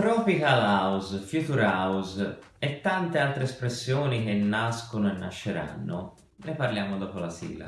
Tropical House, Future House e tante altre espressioni che nascono e nasceranno, ne parliamo dopo la sigla.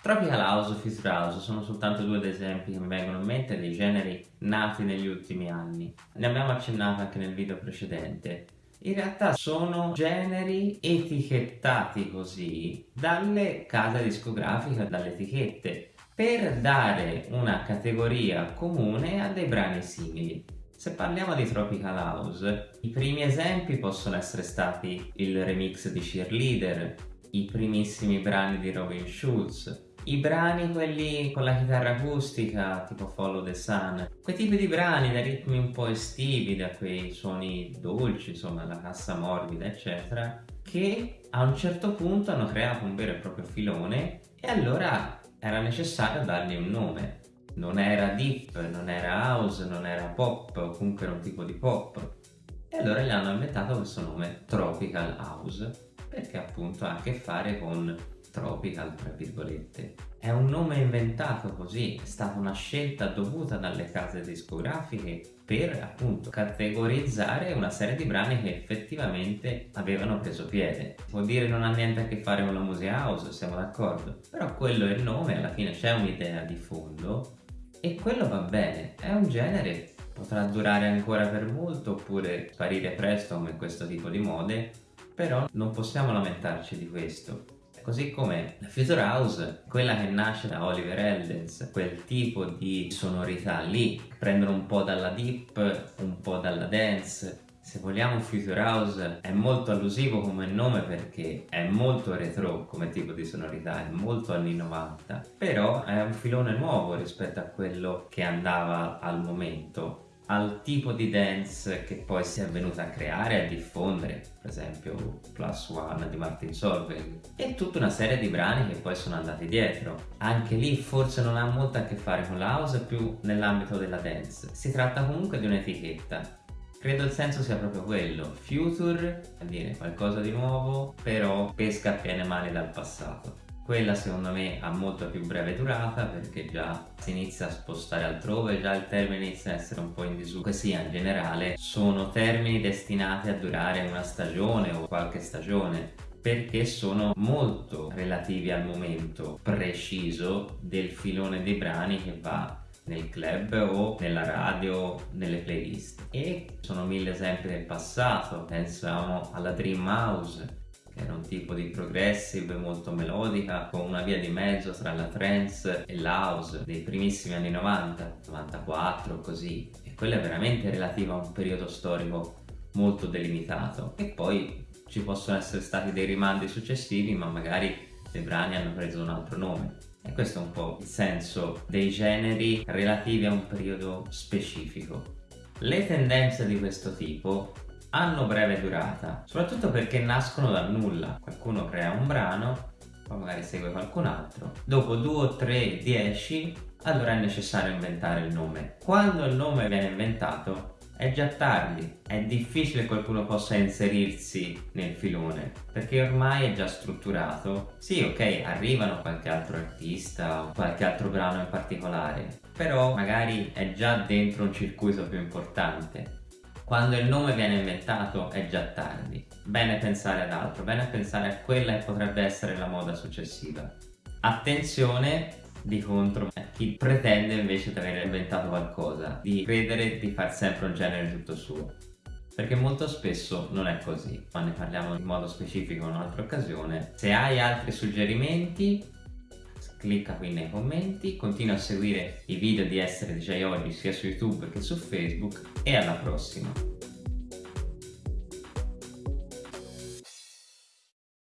Tropical House e Future House sono soltanto due esempi che mi vengono in mente dei generi nati negli ultimi anni. Ne abbiamo accennato anche nel video precedente in realtà sono generi etichettati così dalle case discografiche, dalle etichette, per dare una categoria comune a dei brani simili. Se parliamo di Tropical House, i primi esempi possono essere stati il remix di Cheerleader, i primissimi brani di Robin Schulz, i brani quelli con la chitarra acustica tipo Follow the Sun quei tipi di brani da ritmi un po' estivi da quei suoni dolci insomma la cassa morbida eccetera che a un certo punto hanno creato un vero e proprio filone e allora era necessario dargli un nome. Non era deep, non era house, non era pop comunque era un tipo di pop. E allora gli hanno inventato questo nome Tropical House perché appunto ha a che fare con tropical tra virgolette. È un nome inventato così è stata una scelta dovuta dalle case discografiche per appunto categorizzare una serie di brani che effettivamente avevano preso piede. Vuol dire non ha niente a che fare con la musica house siamo d'accordo. Però quello è il nome alla fine c'è un'idea di fondo e quello va bene. È un genere potrà durare ancora per molto oppure sparire presto come questo tipo di mode però non possiamo lamentarci di questo così come la Future House, quella che nasce da Oliver Eldens, quel tipo di sonorità lì, prendono un po' dalla deep, un po' dalla dance, se vogliamo Future House è molto allusivo come nome perché è molto retro come tipo di sonorità, è molto anni 90, però è un filone nuovo rispetto a quello che andava al momento al tipo di dance che poi si è venuta a creare e a diffondere, per esempio Plus One di Martin Solveig, e tutta una serie di brani che poi sono andati dietro. Anche lì forse non ha molto a che fare con la house, più nell'ambito della dance. Si tratta comunque di un'etichetta. Credo il senso sia proprio quello, future, vuol dire qualcosa di nuovo, però pesca a piene mani dal passato. Quella secondo me ha molto più breve durata perché già si inizia a spostare altrove, già il termine inizia a essere un po' in disuso. Così in generale sono termini destinati a durare una stagione o qualche stagione perché sono molto relativi al momento preciso del filone dei brani che va nel club o nella radio, nelle playlist e sono mille esempi del passato, pensiamo alla Dream House era un tipo di progressive molto melodica con una via di mezzo tra la trance e l'house dei primissimi anni 90, 94 così. E quella è veramente relativa a un periodo storico molto delimitato. E poi ci possono essere stati dei rimandi successivi ma magari dei brani hanno preso un altro nome. E questo è un po' il senso dei generi relativi a un periodo specifico. Le tendenze di questo tipo hanno breve durata, soprattutto perché nascono dal nulla. Qualcuno crea un brano, poi magari segue qualcun altro, dopo 2, 3, 10, allora è necessario inventare il nome. Quando il nome viene inventato è già tardi, è difficile che qualcuno possa inserirsi nel filone perché ormai è già strutturato. Sì, ok, arrivano qualche altro artista o qualche altro brano in particolare, però magari è già dentro un circuito più importante quando il nome viene inventato è già tardi. Bene pensare ad altro, bene pensare a quella che potrebbe essere la moda successiva. Attenzione di contro a chi pretende invece di aver inventato qualcosa, di credere di far sempre un genere tutto suo. Perché molto spesso non è così, ma ne parliamo in modo specifico in un'altra occasione. Se hai altri suggerimenti clicca qui nei commenti, continua a seguire i video di Essere DJ Oggi sia su YouTube che su Facebook e alla prossima!